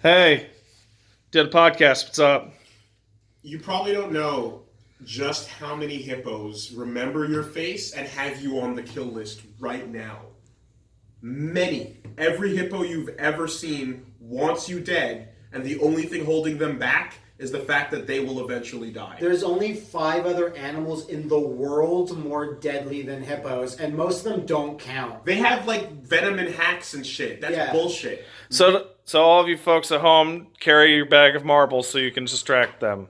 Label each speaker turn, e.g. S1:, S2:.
S1: Hey, did a podcast. What's up?
S2: You probably don't know just how many hippos remember your face and have you on the kill list right now. Many. Every hippo you've ever seen wants you dead, and the only thing holding them back is the fact that they will eventually die.
S3: There's only five other animals in the world more deadly than hippos, and most of them don't count.
S2: They have like venom and hacks and shit. That's
S3: Yeah.
S2: bullshit.
S1: So, so all of you folks at home, carry your bag of marbles so you can distract them.